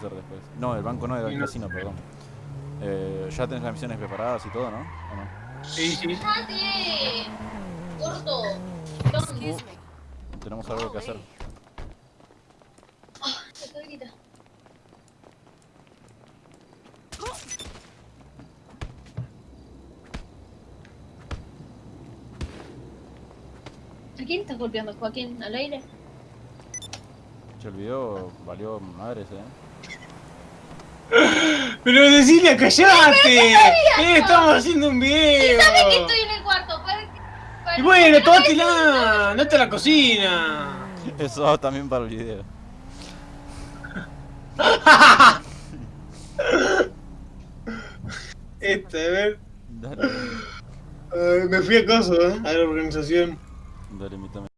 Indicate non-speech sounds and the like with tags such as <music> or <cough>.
hacer después. No, el banco no, el no. casino, perdón. Eh, ya tenés las misiones preparadas y todo, ¿no? ¿O no? Sí, sí. ¡Gordo! Uh, tenemos algo que hacer. Grita. ¿A quién estás golpeando, Joaquín? ¿Al aire? Che, el video valió madres, eh. <gasps> Pero Cecilia, callate. Eh, estamos haciendo un video. ¿Sabes que estoy en el cuarto? Y bueno, ¿para qué no tómatela. No te la cocina. Eso va también para el video. <laughs> Este, a ver. Dale, me fui a caso, ¿eh? A la organización. dale, invítame.